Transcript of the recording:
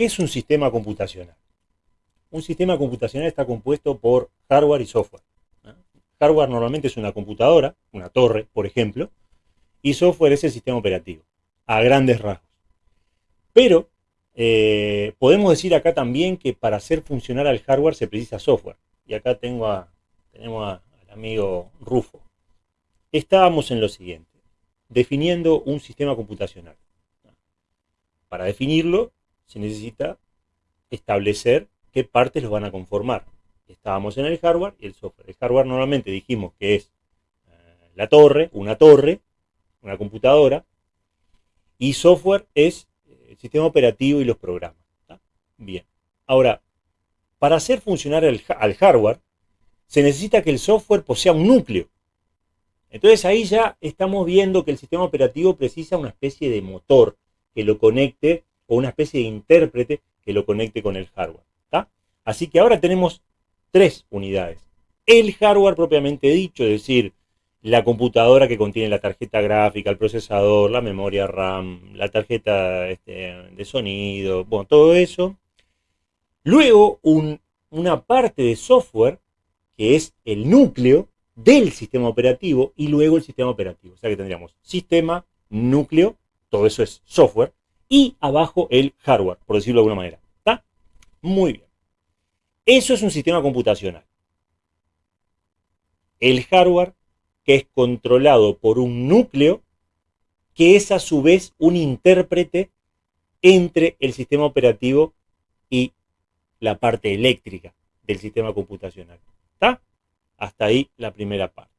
¿Qué es un sistema computacional? Un sistema computacional está compuesto por hardware y software. Hardware normalmente es una computadora, una torre, por ejemplo, y software es el sistema operativo, a grandes rasgos. Pero eh, podemos decir acá también que para hacer funcionar al hardware se precisa software. Y acá tengo a, tenemos al amigo Rufo. Estábamos en lo siguiente, definiendo un sistema computacional. Para definirlo se necesita establecer qué partes los van a conformar. Estábamos en el hardware y el software. El hardware normalmente dijimos que es eh, la torre, una torre, una computadora, y software es el sistema operativo y los programas. Bien. Ahora, para hacer funcionar el, al hardware, se necesita que el software posea un núcleo. Entonces ahí ya estamos viendo que el sistema operativo precisa una especie de motor que lo conecte, o una especie de intérprete que lo conecte con el hardware. Así que ahora tenemos tres unidades. El hardware propiamente dicho, es decir, la computadora que contiene la tarjeta gráfica, el procesador, la memoria RAM, la tarjeta este, de sonido, todo eso. Luego una parte de software que es el núcleo del sistema operativo y luego el sistema operativo. O sea que tendríamos sistema, núcleo, todo eso es software, y abajo el hardware, por decirlo de alguna manera. ¿Está? Muy bien. Eso es un sistema computacional. El hardware que es controlado por un núcleo que es a su vez un intérprete entre el sistema operativo y la parte eléctrica del sistema computacional. ¿Está? Hasta ahí la primera parte.